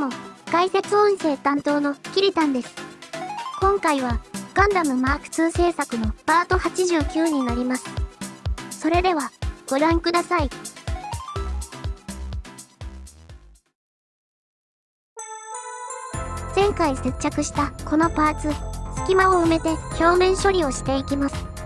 も、解説音声担当のキリタンです。今回は、ガンダムマーク2制作のパート89になります。それでは、ご覧ください。前回接着したこのパーツ、隙間を埋めて表面処理をしていきます。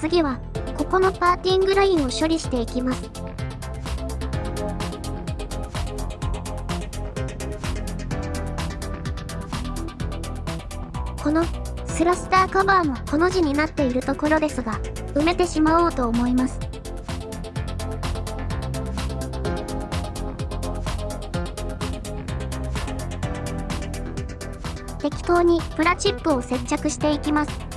次は、ここのパーティングラインを処理していきます。このスラスターカバーもこの字になっているところですが、埋めてしまおうと思います。適当にプラチップを接着していきます。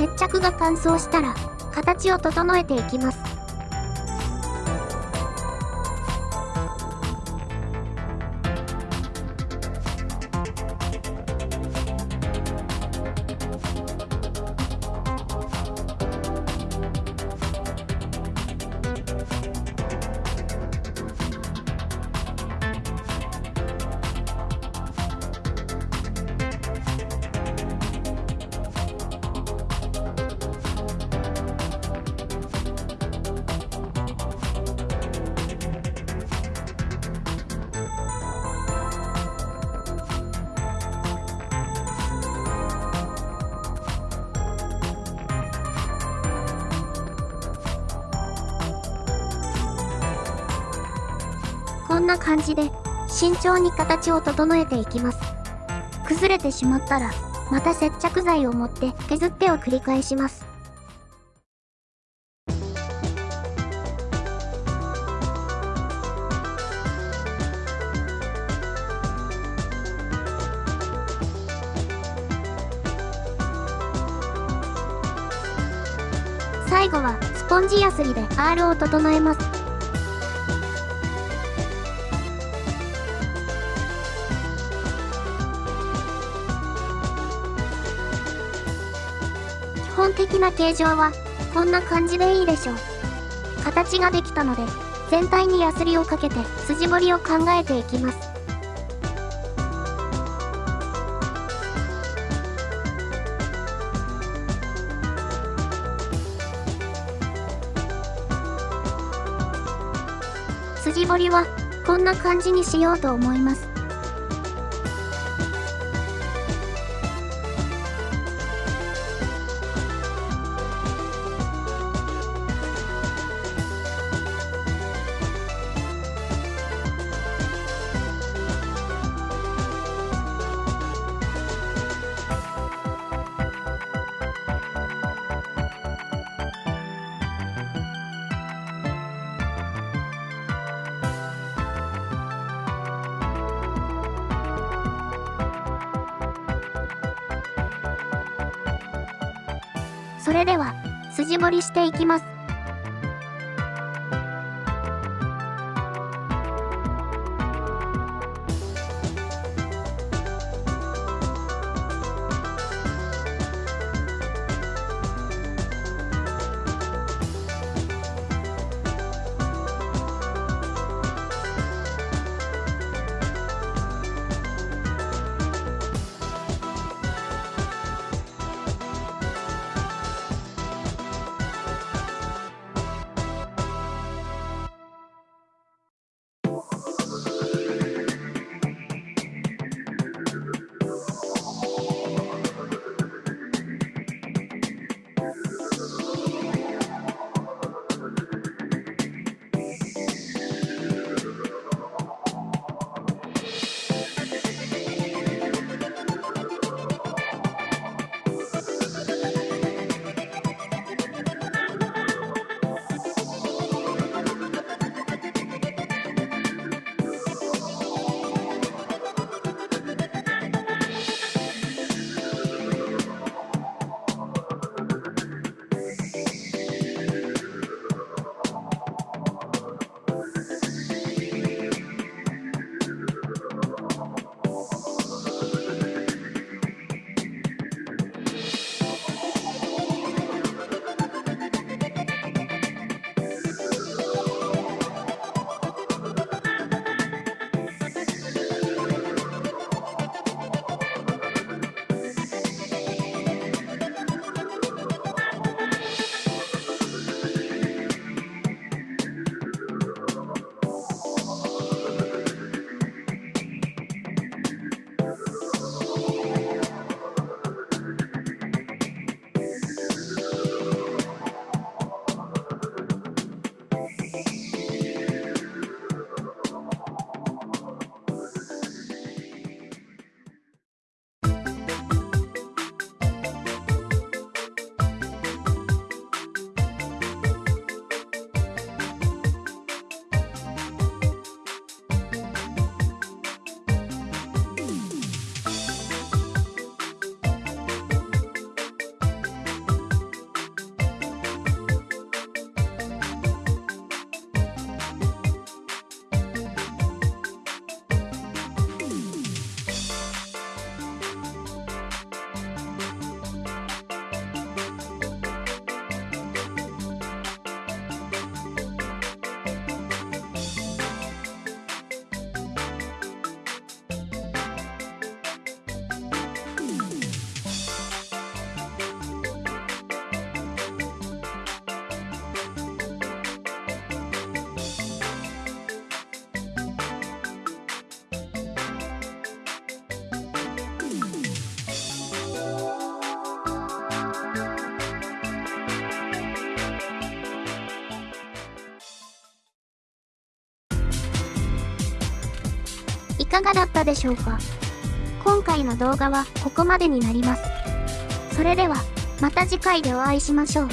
接着が乾燥したら、形を整えていきます。んな感じで、慎重に形を整えていきます。崩れてしまったら、また接着剤を持って削ってを繰り返します。最後はスポンジヤスリで R を整えます。本的な形状は、こんな感じでいいでしょう。形ができたので、全体にヤスリをかけて筋彫りを考えていきます。筋彫りは、こんな感じにしようと思います。それでは、筋彫りしていきます。かがだったでしょうか？今回の動画はここまでになります。それでは、また次回でお会いしましょう。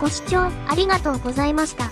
ご視聴ありがとうございました。